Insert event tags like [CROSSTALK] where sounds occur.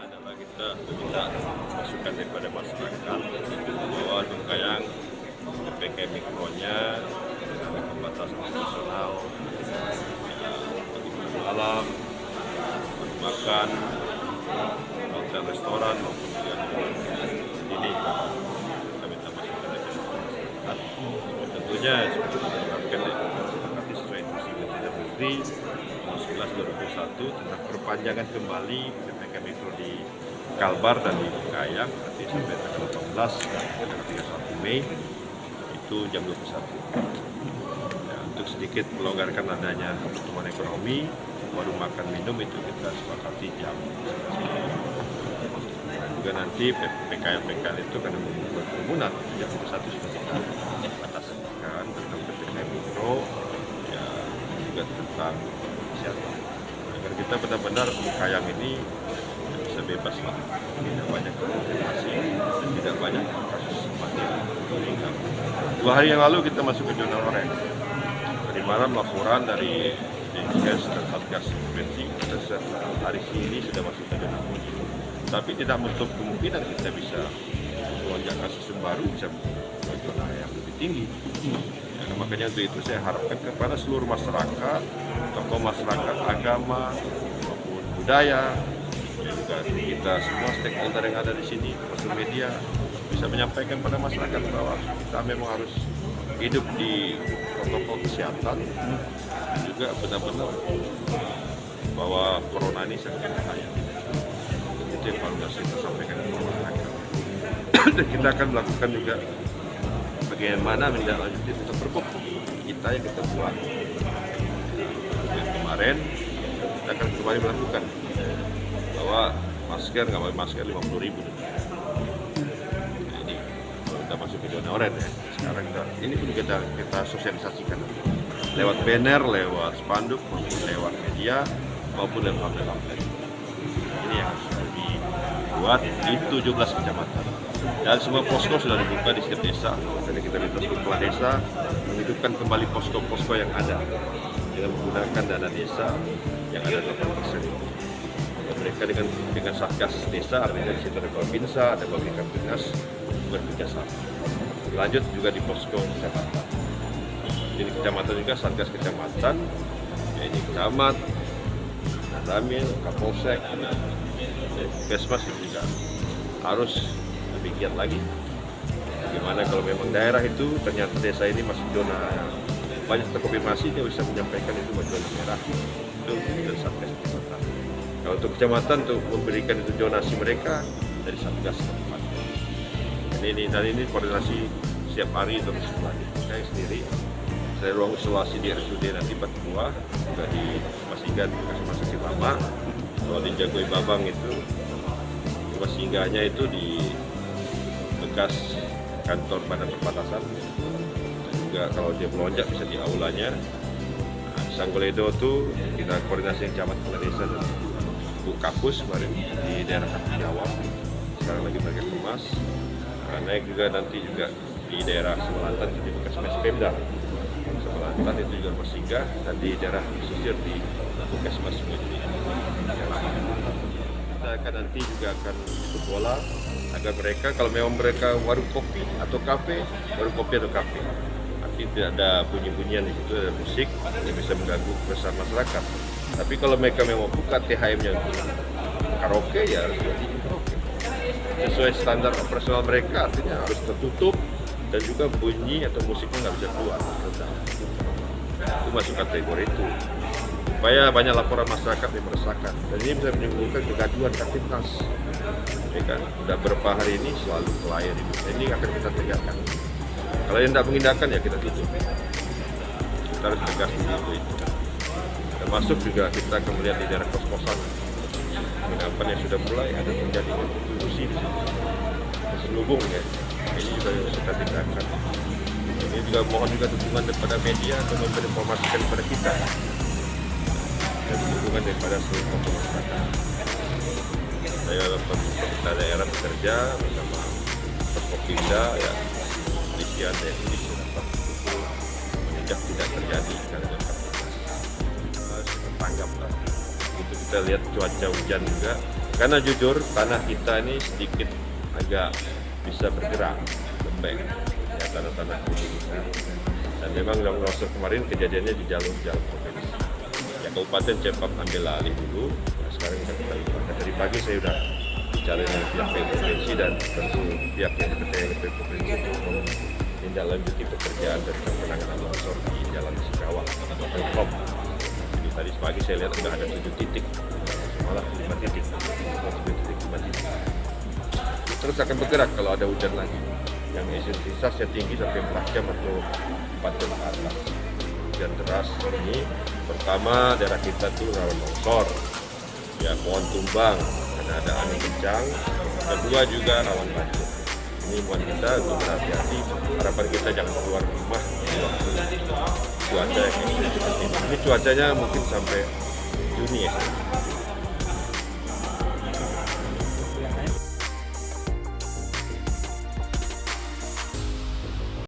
kita meminta masukan daripada masyarakat bahwa Dungkayang PPKM mikronya dengan pembatasan nasional bagi alam makan hotel restoran maupun ini kita minta masukan dari masyarakat. Tentunya seperti diharapkan disepakati sesuai instruksi Menteri nomor 11 2001 tentang perpanjangan kembali PPKM Mikro di Kalbar dan di Kayang nanti sampai tanggal 18 dan tanggal 31 Mei itu jam 21 ya, untuk sedikit melonggarkan adanya pertumbuhan ekonomi baru makan minum itu kita sepakati jam dan juga nanti PKL PKL itu karena membuat kerumunan jam 21 sudah kita bataskan tentang PPKM Mikro ya juga tentang kesehatan kita benar-benar Kayang ini bisa bebas lah. Tidak banyak konfirmasi dan tidak banyak kasus meninggal dua hari yang lalu kita masuk ke zona oranye dari malam laporan dari Dinkes dan Satgas Provinsi hari ini sudah masuk ke zona kuning tapi tidak menutup kemungkinan kita bisa melonjak kasus baru bisa ke zona yang lebih tinggi ya, makanya untuk itu saya harapkan kepada seluruh masyarakat tokoh masyarakat agama maupun budaya juga kita semua stakeholder yang ada di sini, termasuk media, bisa menyampaikan pada masyarakat bahwa kita memang harus hidup di protokol kesehatan juga benar-benar bahwa corona ini sangat berbahaya. Itu yang paling kita sampaikan kepada masyarakat. [CLEARS THROAT] dan kita akan melakukan juga bagaimana menindaklanjuti tentang pergub kita yang kita buat. Kemarin kita akan kembali melakukan. Bahwa masker nggak pakai masker 50 ribu. Nah, ini kita masuk ke zona oranye ya sekarang kita ini pun kita kita sosialisasikan. Lewat banner lewat spanduk maupun lewat media maupun lewat pamflet ini yang harus dibuat di 17 kecamatan dan semua posko sudah dibuka di setiap desa jadi kita minta kepala desa menghidupkan kembali posko-posko yang ada dengan menggunakan dana desa yang ada 8 persen mereka dengan dengan satgas desa artinya di situ ada Babinsa, ada Babinsa Dinas bekerja sama. Lanjut juga di posko kecamatan. Jadi kecamatan juga satgas kecamatan, ini kecamatan, Ramil, Kapolsek, Kesmas juga harus giat lagi. Bagaimana kalau memang daerah itu ternyata desa ini masih zona banyak terkonfirmasi dia bisa menyampaikan itu zona merah itu dan satgas kecamatan. Kalau untuk kecamatan untuk memberikan itu donasi mereka dari satgas tempat. Ini, ini dan ini koordinasi setiap hari terus berlanjut. Saya sendiri saya ruang isolasi di RSUD nanti Patua juga di Masigan kasih masa lama. Kalau di Jagoi Babang itu rumah singgahnya itu di bekas kantor badan perbatasan. Dan juga kalau dia melonjak bisa di aulanya. Nah, di Sanggoledo tuh kita koordinasi yang camat kepala desa dan Bu Kapus kemarin di daerah Jawa. Sekarang lagi mereka kemas nah, naik juga nanti juga di daerah Semelantan di bekas mes Pemda Semelantan itu juga bersinggah dan di daerah pesisir di bekas mas kita akan nanti juga akan ikut bola agar mereka kalau memang mereka warung kopi atau kafe warung kopi atau kafe nanti tidak ada bunyi-bunyian di situ ada musik yang bisa mengganggu keresahan masyarakat tapi kalau mereka memang buka THM-nya karaoke ya harus berarti karaoke. Sesuai standar operasional mereka artinya harus tertutup dan juga bunyi atau musiknya nggak bisa keluar. Itu masuk kategori itu. Supaya banyak laporan masyarakat yang meresahkan dan ini bisa menimbulkan kegaduhan aktivitas. Ya kan? Sudah beberapa hari ini selalu itu. Ini akan kita tegakkan. Kalau yang tidak mengindahkan ya kita tutup. Kita harus tegas begitu itu termasuk juga kita akan melihat di daerah kos-kosan penginapan yang sudah mulai ada terjadi prostitusi di selubung ya ini juga yang kita tingkatkan ini juga mohon juga dukungan daripada media untuk menginformasikan kepada kita dan dukungan daripada seluruh masyarakat. Saya pemerintah daerah bekerja bersama Perkopimda ya ini sudah betul menjak tidak terjadi karena tanggap lah. Itu kita lihat cuaca hujan juga. Karena jujur tanah kita ini sedikit agak bisa bergerak lembek ya tanah-tanah kita dan memang longsor kemarin kejadiannya di jalur-jalur Kabupaten Cepak ambil alih dulu nah, sekarang kita kembali nah, dari pagi saya sudah bicara dengan pihak provinsi dan tentu pihak yang terkait dengan provinsi untuk menindaklanjuti pekerjaan dan penanganan longsor di Jalan Sikawang atau Pemkop. Jadi tadi pagi saya lihat sudah ada tujuh titik, malah lima titik, tujuh titik lima titik. Terus akan bergerak kalau ada hujan lagi. Yang intensitasnya tinggi sampai 4 jam atau 4 jam ke atas. Hujan deras ini pertama daerah kita tuh rawan longsor, ya pohon tumbang karena ada angin kencang. Kedua juga rawan banjir. Ini buat kita untuk berhati-hati. Harapan kita jangan keluar rumah di waktu cuaca yang ini. Ini cuacanya mungkin sampai Juni ya